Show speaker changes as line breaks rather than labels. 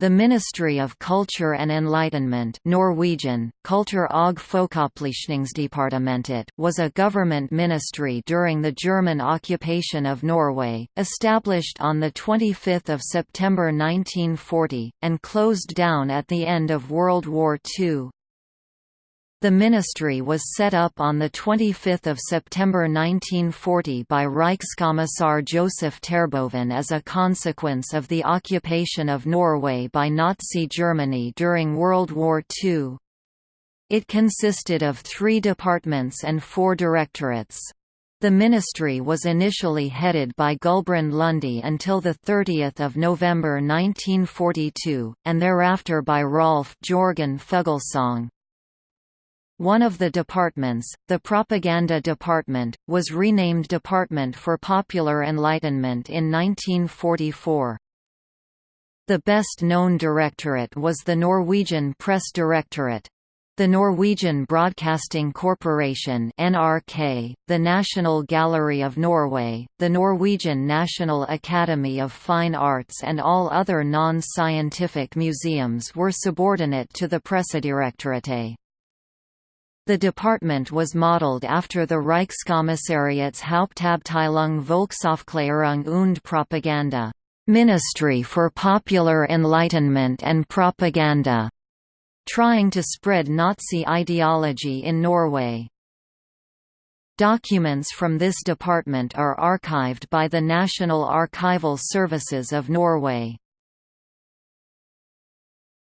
The Ministry of Culture and Enlightenment Norwegian, Kultur og Folkeopplysningsdepartementet was a government ministry during the German occupation of Norway, established on 25 September 1940, and closed down at the end of World War II. The ministry was set up on 25 September 1940 by Reichskommissar Joseph Terboven as a consequence of the occupation of Norway by Nazi Germany during World War II. It consisted of three departments and four directorates. The ministry was initially headed by Gulbrand Lunde until 30 November 1942, and thereafter by Rolf Jorgen Fuglesang. One of the departments, the Propaganda Department, was renamed Department for Popular Enlightenment in 1944. The best-known directorate was the Norwegian Press Directorate. The Norwegian Broadcasting Corporation NRK, the National Gallery of Norway, the Norwegian National Academy of Fine Arts and all other non-scientific museums were subordinate to the Pressedirektoratet. The department was modeled after the Reichskommissariats Hauptabteilung Volksaufklärung und Propaganda Ministry for Popular Enlightenment and Propaganda, trying to spread Nazi ideology in Norway. Documents from this department are archived by the National Archival Services of Norway.